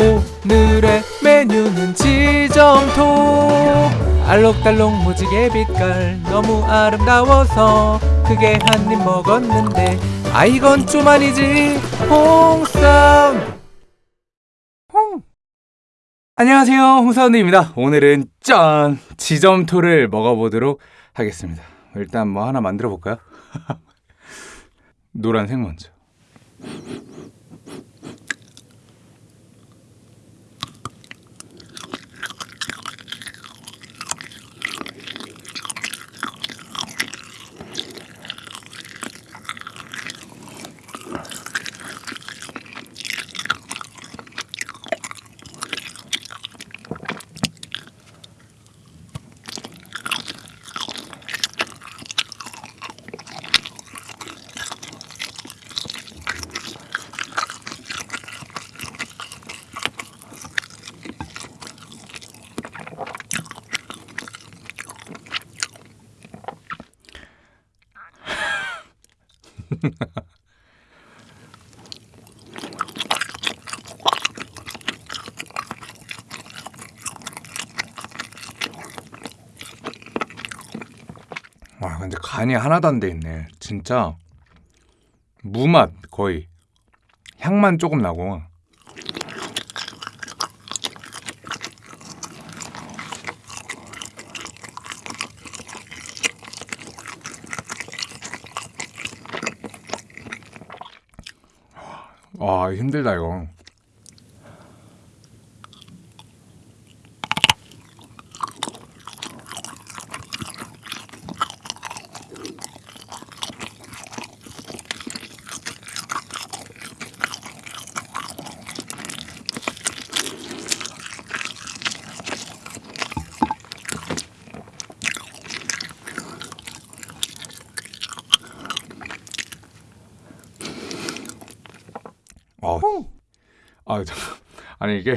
오늘의 메뉴는 지점토. 알록달록 무지개 빛깔 너무 아름다워서 크게 한 입 먹었는데 아 이건 좀 아니지. 홍쌈 홍. 안녕하세요 홍사운드입니다. 오늘은 짠! 지점토를 먹어보도록 하겠습니다. 일단 뭐 하나 만들어 볼까요? 노란색 먼저 간이 하나도 안 돼 있네. 진짜 무맛 거의. 향만 조금 나고. 와 힘들다 이거 아, 아. 아니 이게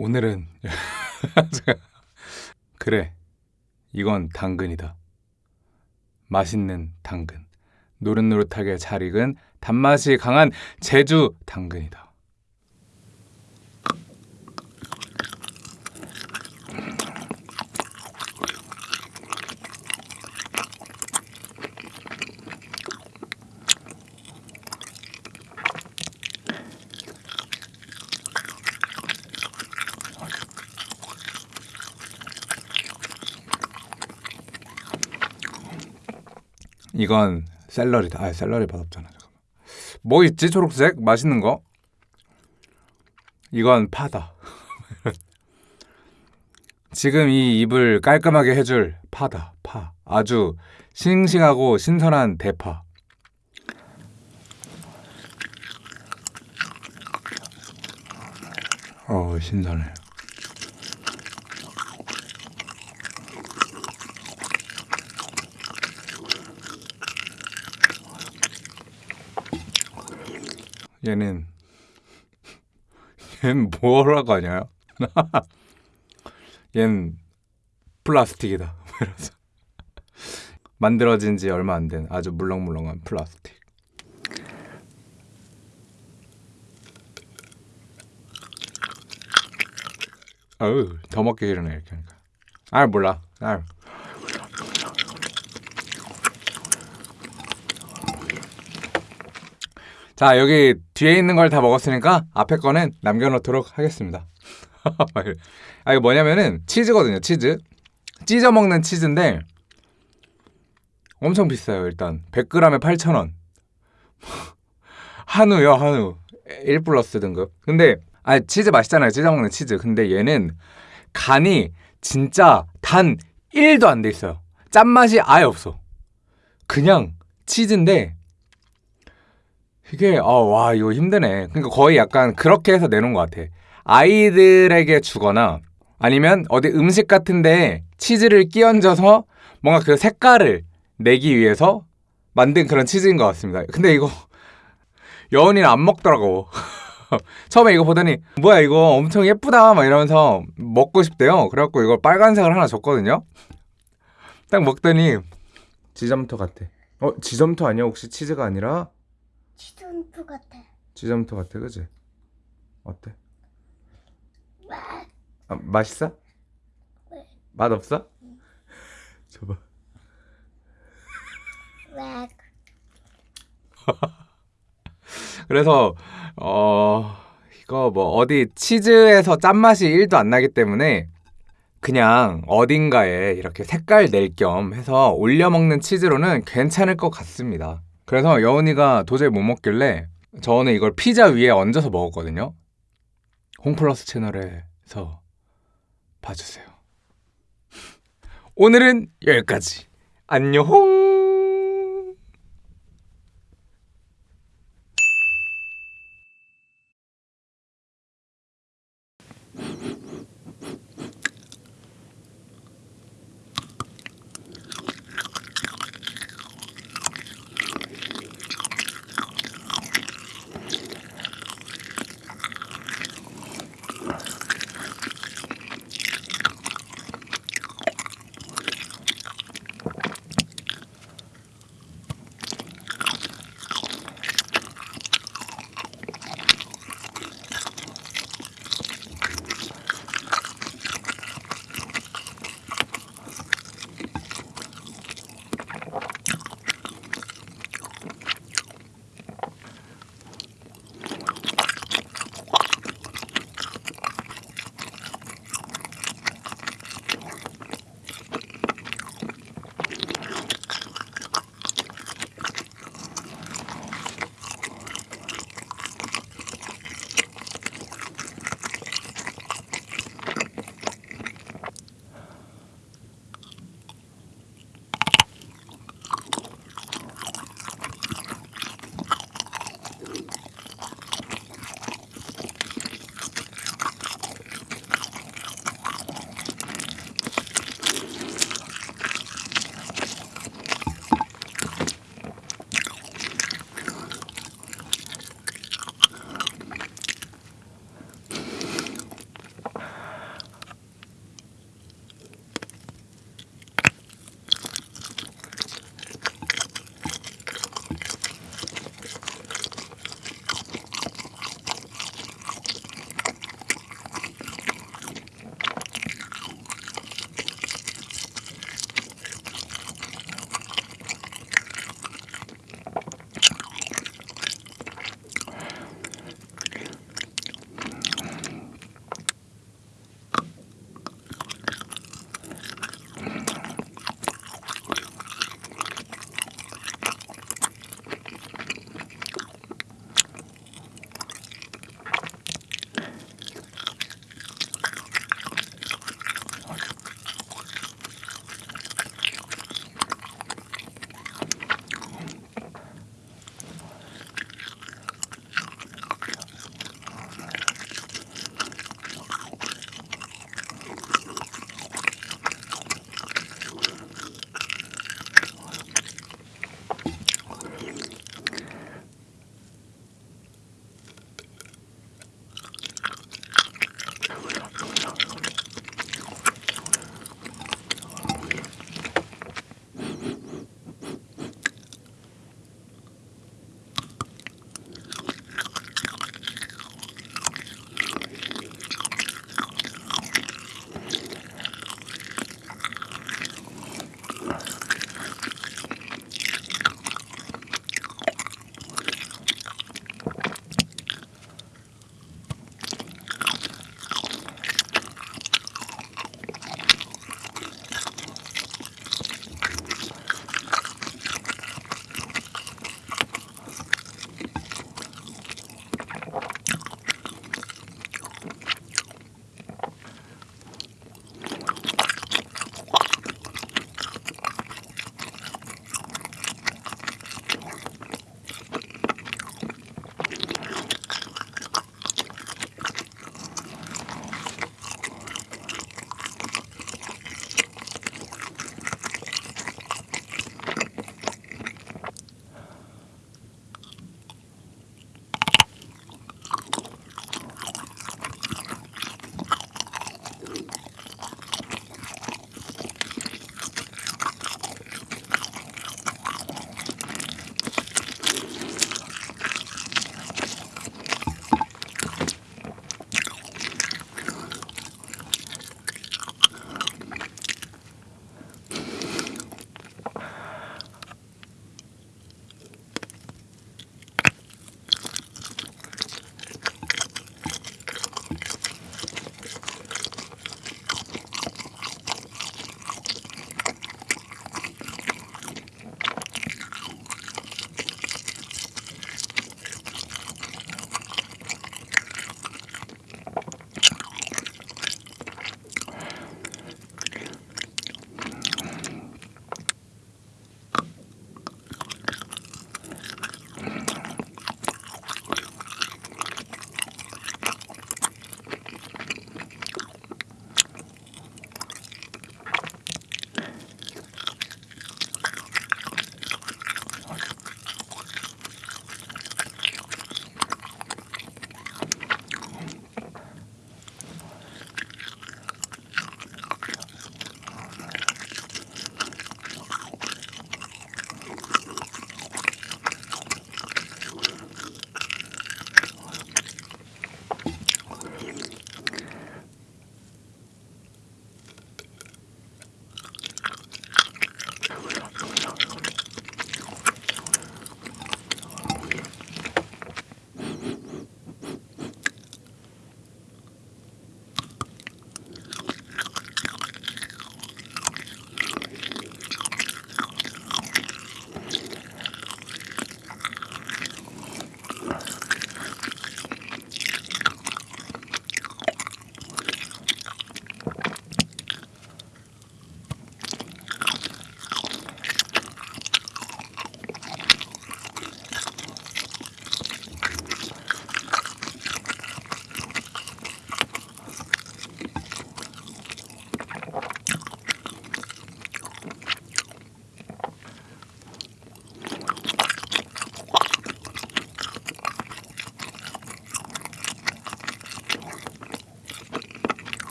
오늘은 그래 이건 당근이다. 맛있는 당근. 노릇노릇하게 잘 익은 단맛이 강한 제주 당근이다 이건 샐러리다. 아 샐러리 맛없잖아 잠깐만. 뭐 있지 초록색? 맛있는 거? 이건 파다. 지금 이 입을 깔끔하게 해줄 파다 파. 아주 싱싱하고 신선한 대파. 어 신선해 얘는 얘는 뭐라고 하냐 얘는 플라스틱이다. 이러면서 만들어진 지 얼마 안 된 아주 물렁물렁한 플라스틱. 어우 더 먹기 싫으네 이렇게 하니까. 아 몰라. 아 자 여기 뒤에 있는 걸 다 먹었으니까 앞에 거는 남겨놓도록 하겠습니다. 아 이거 뭐냐면은 치즈거든요 치즈. 찢어 먹는 치즈인데 엄청 비싸요 일단. 100g에 8,000원. 한우요 한우. 1 플러스 등급. 근데 아 치즈 맛있잖아요 찢어 먹는 치즈. 근데 얘는 간이 진짜 단 1도 안 돼 있어요. 짠맛이 아예 없어. 그냥 치즈인데 이게 어, 와 이거 힘드네. 그러니까 거의 약간 그렇게 해서 내놓은 것 같아. 아이들에게 주거나 아니면 어디 음식 같은데 치즈를 끼얹어서 뭔가 그 색깔을 내기 위해서 만든 그런 치즈인 것 같습니다. 근데 이거 여운이는 안 먹더라고. 처음에 이거 보더니 뭐야 이거 엄청 예쁘다 막 이러면서 먹고 싶대요. 그래갖고 이걸 빨간색을 하나 줬거든요. 딱 먹더니 지점토 같아. 어 지점토 아니야 혹시 치즈가 아니라 치존프 같아. 지점토 같아 그지? 어때? 아, 맛있어? 네. 맛 없어? 줘봐. 왜? 그래서 어 이거 뭐 어디 치즈에서 짠맛이 1도 안 나기 때문에 그냥 어딘가에 이렇게 색깔 낼 겸 해서 올려 먹는 치즈로는 괜찮을 것 같습니다. 그래서 여운이가 도저히 못 먹길래 저는 이걸 피자 위에 얹어서 먹었거든요. 홍플러스 채널에서 봐주세요. 오늘은 여기까지. 안녕.